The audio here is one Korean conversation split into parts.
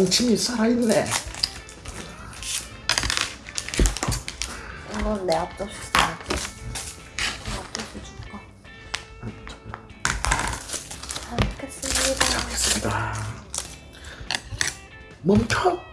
동치미 살아있네. 이건 내 앞접시 써야지. 앞접시 줄까? 잘 먹겠습니다. 됐습니다. 멈춰.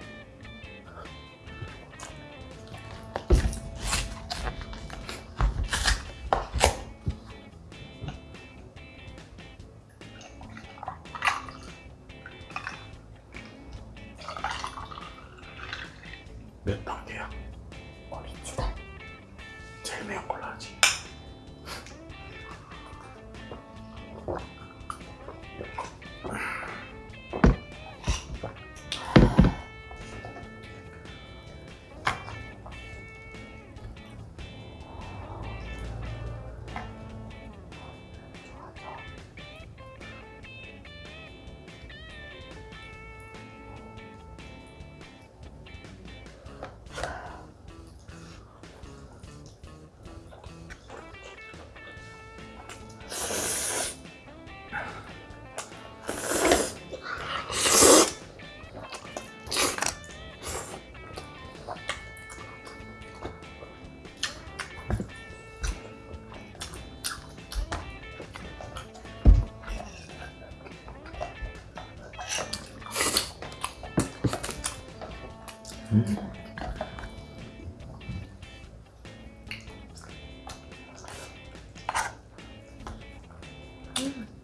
오리지널. 제일 매운 걸로 하지. Mm-hmm.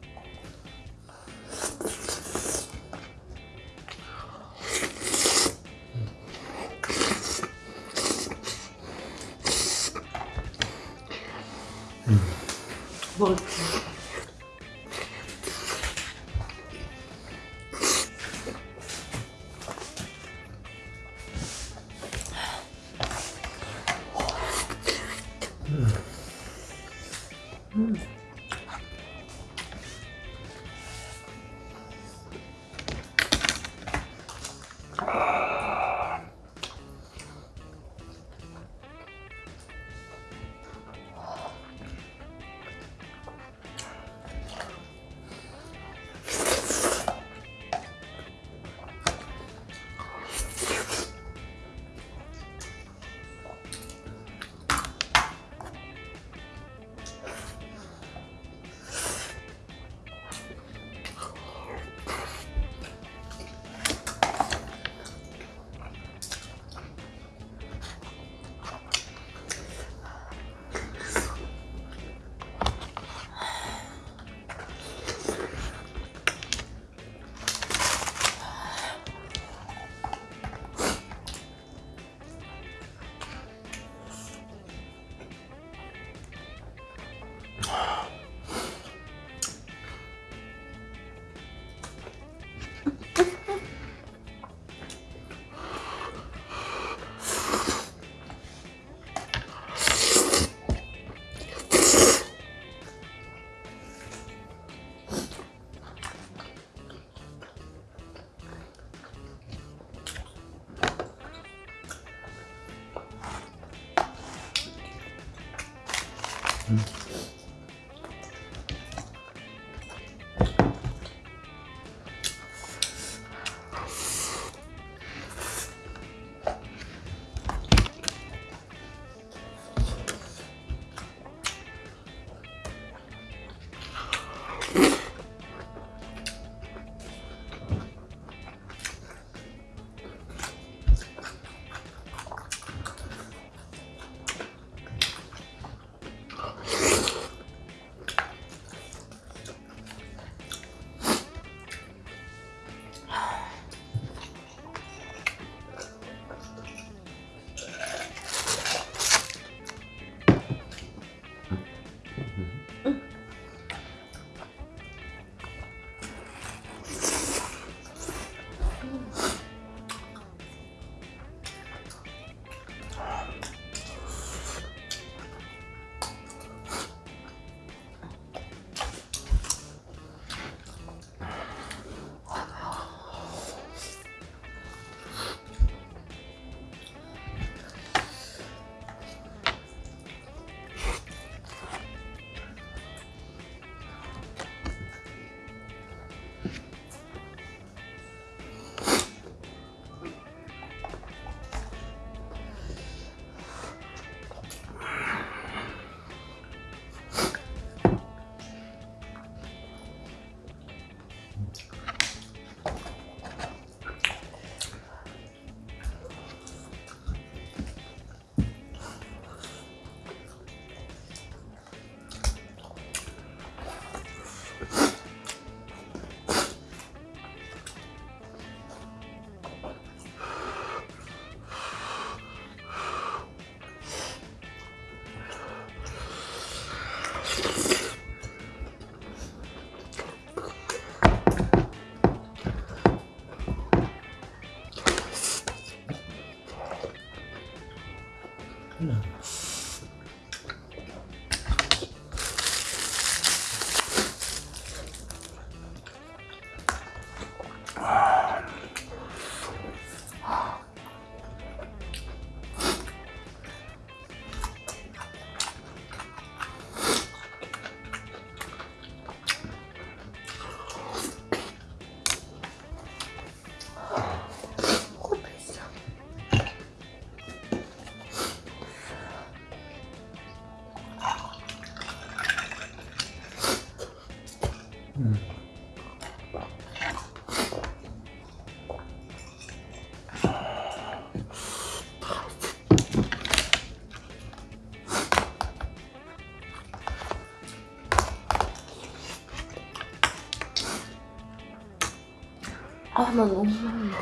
아, 나 너무 많은데.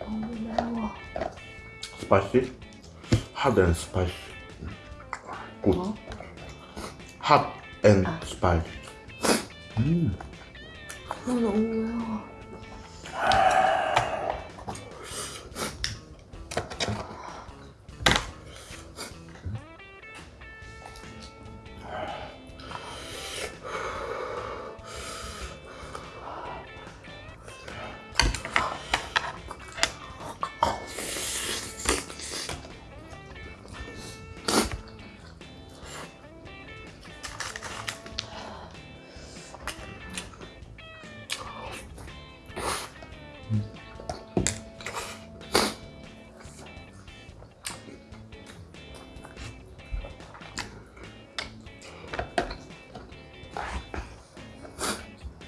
너무 매워. 스파이시? 핫 앤 스파이시. 굿. 뭐? 핫앤 아. 스파이시. 음. 나 너무 매워.